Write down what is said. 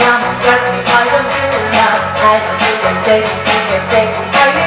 Come, that's me. I don't do now I don't do say, you say, are you